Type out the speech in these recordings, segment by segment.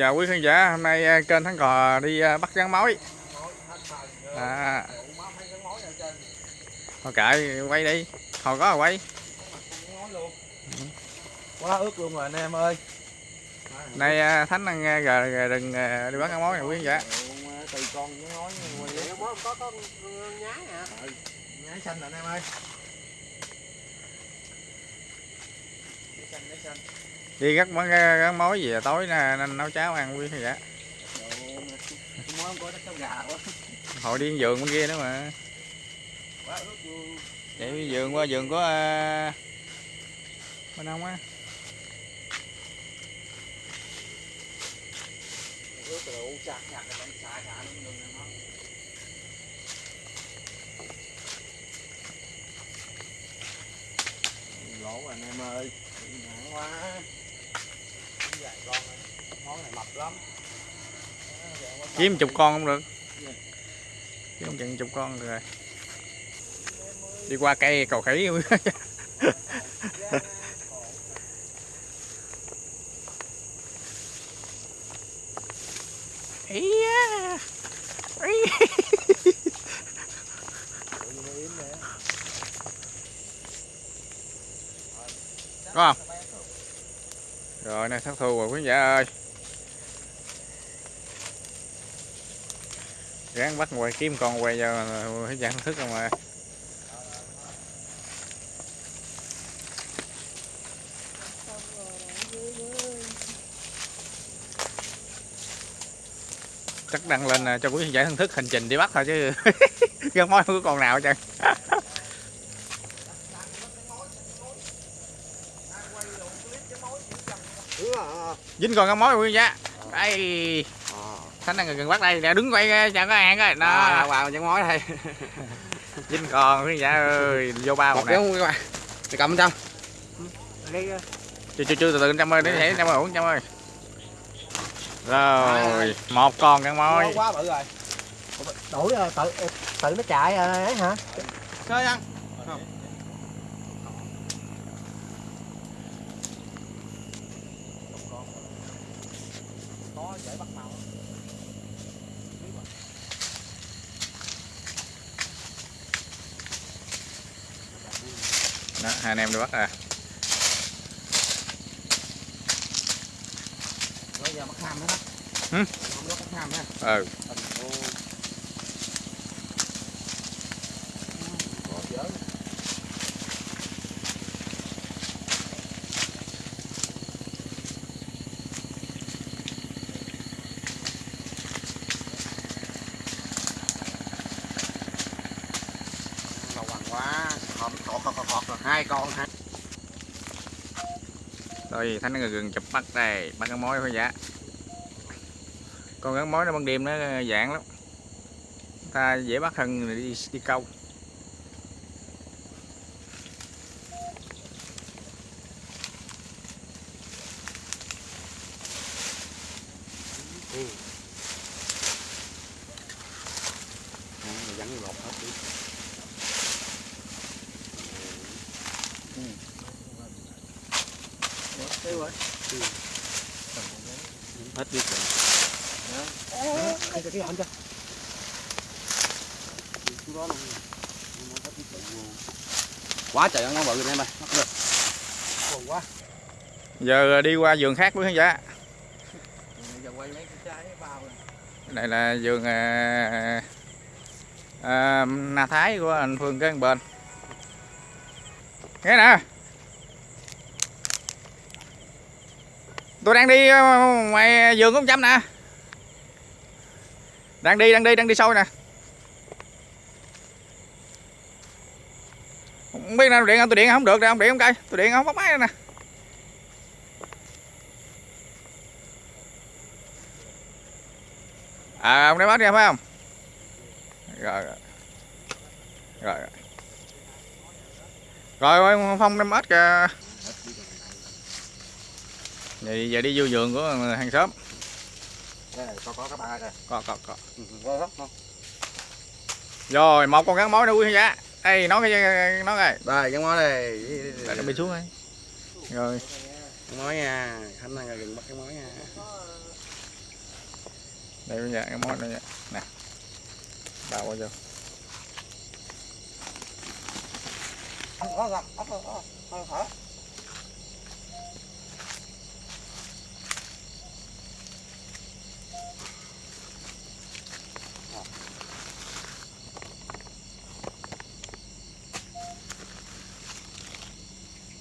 chào quý khán giả hôm nay à, kênh thắng cò đi à, bắt rắn mối. À. Thôi kệ quay đi. Hồi có rồi quay. Quá ướt luôn rồi anh em ơi. Nay à, thánh à, gờ, gờ rừng đi bắt rắn mối nè quý khán giả. Từ con với có có nhái nhái xanh nè anh em ơi. nhái xanh nhái xanh đi gắt mối gắt mối về à? tối nè nấu cháo ăn quý hay vậy hồi đi vườn bên kia nữa mà. Để vườn qua vườn có à, bên ông á. Lỗ anh em ơi nặng quá món này mập lắm kiếm chục con không được. Kiếm chừng chục con được rồi. Đi qua cây cầu khỉ. Quý có không? Rồi nè thất thu rồi, quý vị ơi. Ráng bắt quay kiếm con quay cho quý giả thức không mà chắc đăng lên à, cho quý khán giả thân thức hành trình đi bắt thôi chứ. Gắn mối không có con nào hết trơn dính con gắn mối quý giả đây thánh đang gần bắt đây nè đứng quay các bạn coi đó À, vào chân mối đây. dính con quý khán giả ơi vô bao Một nè. cái không các bạn. Thì cầm trong. chưa chưa chưa từ từ trăm ơi để thể trăm ơi uống trăm ơi. Rồi. Một con gắn mối. Quá bự rồi. Đổi rồi tự tự nó chạy rồi ấy hả? chơi ăn có dễ bắt màu hai anh em đi bắt à Bây giờ bắt ham nữa đó. Nha. ừ có dở Cầu bằng quá. Khọt khọt khọt khọt rồi. Hai con hả? Rồi thánh đang gần chụp bắt đây bắt cái mối thôi dạ. Con gắn mối nó ban đêm nó dạng lắm. Ta dễ bắt hơn đi đi câu. Hết biết rồi. Đó Quá trời ăn nó bự rồi em ơi. Buồn quá. giờ ờ, đi qua vườn khác quý khán giả đây này là vườn ờ, ờ, à, à, na thái của anh phương cái bên nghe nè tôi đang đi ờ, ngoài vườn của ông chăm nè. Đang đi đang đi đang đi sâu nè. Không biết nào, điện không tôi điện không được đâu ông điện không cây tôi điện không bắt máy nè. À ông đem bắt ra phải không? Rồi rồi. Rồi rồi. Rồi, ông phong đem ếch kìa vậy giờ đi vô vườn của hàng xóm Đây, có có các bạn ơi. đây. có có có Ừ, Có không? rồi một con gắn mối nữa quý giả đây nó cái nó rồi Đây, cái mối đây. Để nó bị xuống đây rồi Cái mối nha. Khánh đang gần bắt cái mối nha. đây bây giờ cái món này nè đào qua vô Có gặp, có có hả?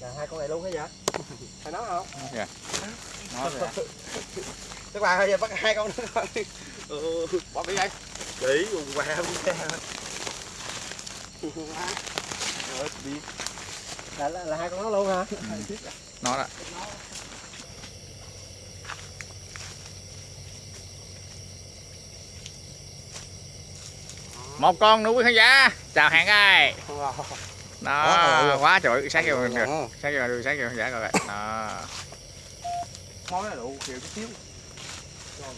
Là hai con này luôn hả vậy? Phải nói không? Nó rồi Các bạn ơi, bắt hai con nữa. Ừ, bỏ cái dây. chỉ quần què rồi đi. Là, là, là hai con nó luôn hả? Nó đó. Một con nữa quý khán giả. Chào hẹn ai đó quá trời sát vô được. Sát vô được vô khán giả kìa đó. Món này đủ kiểu chút xíu.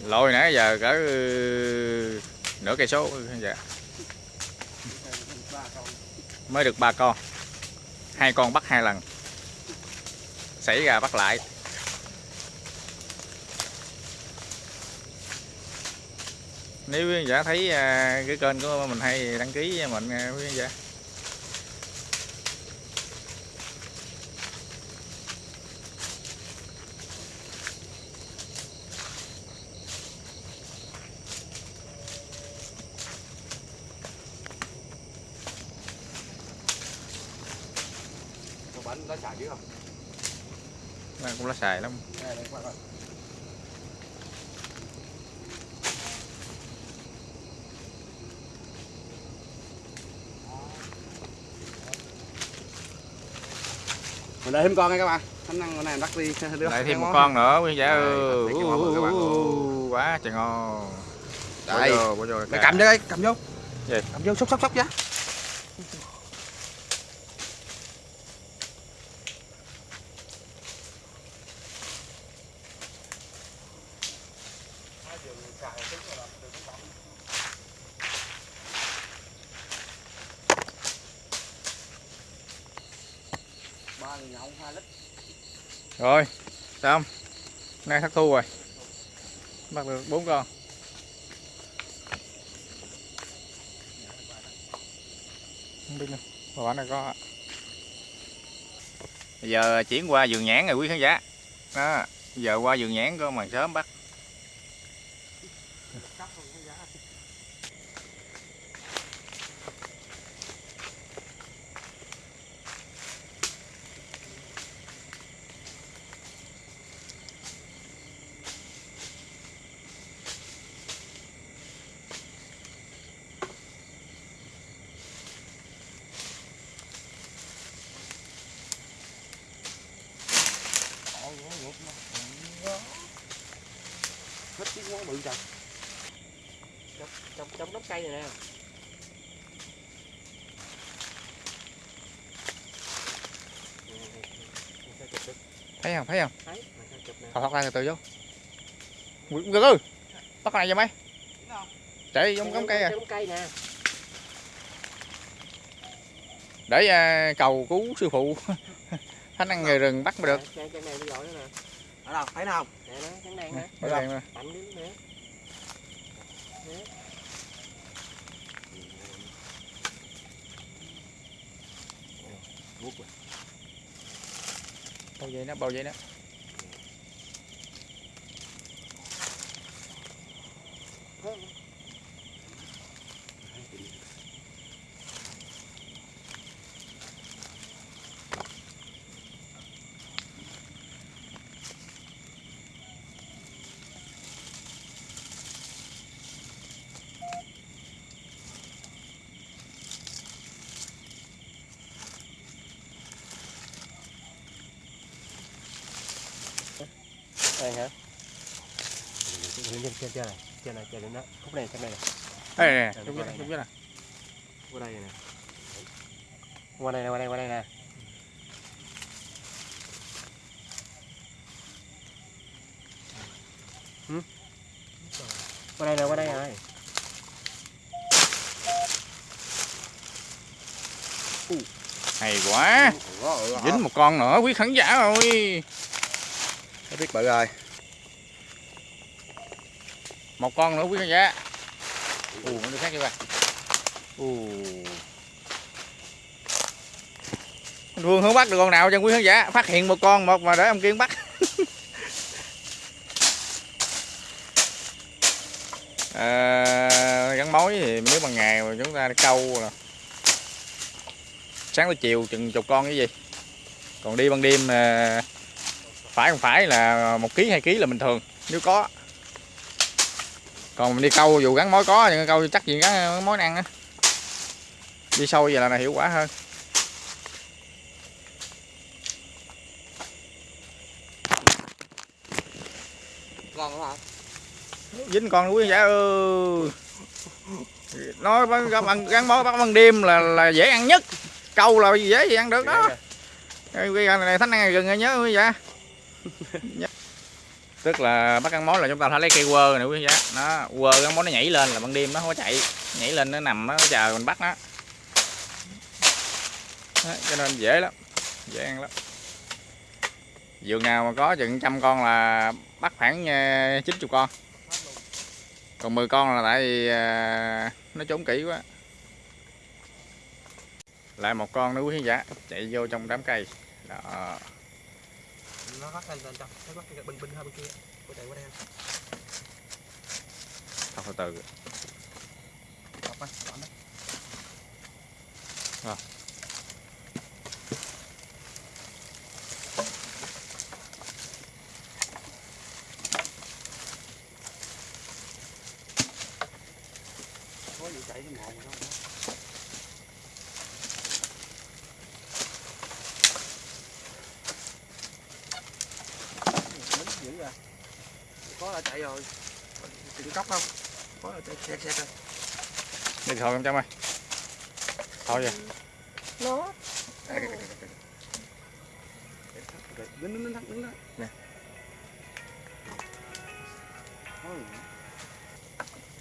Lôi nãy giờ cỡ ừ, nửa cây số. Giả mới được ba con. Hai con bắt hai lần. Xảy ra bắt lại. Nếu quý khán giả thấy à, cái kênh của mình hay đăng ký cho mình nha quý khán giả Còn bánh nó xài chứ không? Nó cũng lá xài lắm. Mình đợi thêm con nha các bạn. Khả năng con này bắt đi đưa lại thêm một con nữa quý khán giả quá trời ngon bỏ Đây. vô bỏ vô cầm vô đây, cầm vô. Gì? Cầm vô, xúc xúc xúc giá. Rồi xong nay thất thu rồi. Bắt được bốn con. Không biết nữa. Quả này có bây giờ chuyển qua vườn nhãn rồi quý khán giả. Đó, giờ qua vườn nhãn có màn sớm bắt Hết cái món bự trời. trong trong đống cây này nè. Thấy không thấy không? Thấy. Mà thọc thọc ra từ từ vô. Từ từ bắt này cho mấy chạy giống giống cây à. Trong cây nè. Để à, cầu cứu sư phụ. Thánh ăn nghề rừng bắt mới được. Chân này nó giỏi nữa nè Ở đâu? Thấy nào? nè nó trắng đen nè Để đây nè. mạnh bao dây nó bao dây nó đây hả trên trên trên này. Trên này trên này khúc này trên này nè đây nè Đây, đúng đây đúng cái nè qua đây nè qua đây nè qua đây qua đây nè Ừ. qua đây nè qua đây này. Hay quá. Dính một con nữa quý khán giả rồi biết bự rồi một con nữa quý khán giả. Ù nó đi khác vậy ba ù. Vương hướng bắt được con nào cho quý khán giả? Phát hiện một con một mà để ông kiên bắt. À, gắn mối thì nếu bằng ngày mà chúng ta đi câu là sáng tới chiều chừng chục con cái gì. Còn đi ban đêm ờ, phải không phải là một ký hai ký là bình thường nếu có còn mình đi câu dù gắn mối có nhưng câu chắc gì gắn, gắn mối ăn á. Đi sâu vậy là, là hiệu quả hơn. Con hả? Dính con quý giả ơi nói bằng, bằng, gắn mối bắt ban đêm là là dễ ăn nhất. Câu là dễ gì ăn được đó. Cái này thánh ăn gừng nhớ quý giả tức là bắt ăn mối là chúng ta phải lấy cây quơ này quý giá nó quơ cái mối nó nhảy lên là ban đêm nó không có chạy nhảy lên nó nằm nó chờ mình bắt nó. Đó, cho nên dễ lắm dễ ăn lắm. Vườn nào mà có chừng trăm con là bắt khoảng ờ, 90 con. Còn 10 con là tại vì ờ, nó trốn kỹ quá. Lại một con nữa quý khán giả chạy vô trong đám cây. Đó nó bắt lên lên trong. Nó bắt cái bên bên hai bên kia. Cô chạy qua đây Thôi từ từ đọc đó Rồi. có gì chạy cái mồm không có là chạy rồi. Tìm cốc không? Có là chạy xe xe rồi đi thôi em trong ơi. Thôi vậy. Nó. Đứng đứng đứng đứng đó. Nè.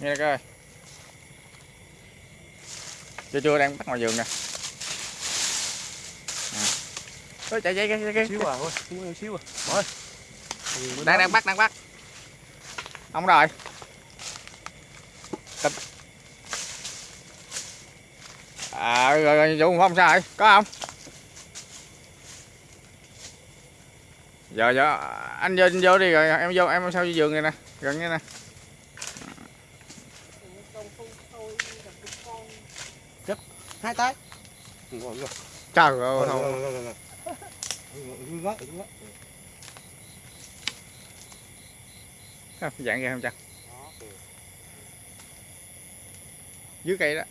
Nghe coi. Chưa chưa đang bắt ngoài vườn nè. Ôi, chạy chạy chạy chạy, xíu à thôi. Không xíu à. Bỏ đang đang bắt đang bắt ông rồi. Tập. à rồi, rồi vụ không sao rồi có không? Giờ giờ anh vô anh vô đi rồi em vô em sao vô giường này nè? Gần như nè. Hai tay. Trời ơi rồi không rồi rồi rồi đứng đó đứng đó dạng kia không chăng dưới cây đó.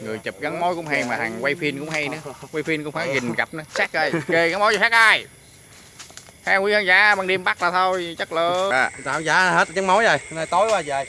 Người chụp gắn mối cũng hay mà thằng quay phim cũng hay nữa. Quay phim cũng phải gìn cặp nữa. Sát coi kê gắn mối cho sát ai? Theo quý khán giả ban đêm bắt là thôi chất lượng à. tạo giá hết trắng mối rồi nay tối qua về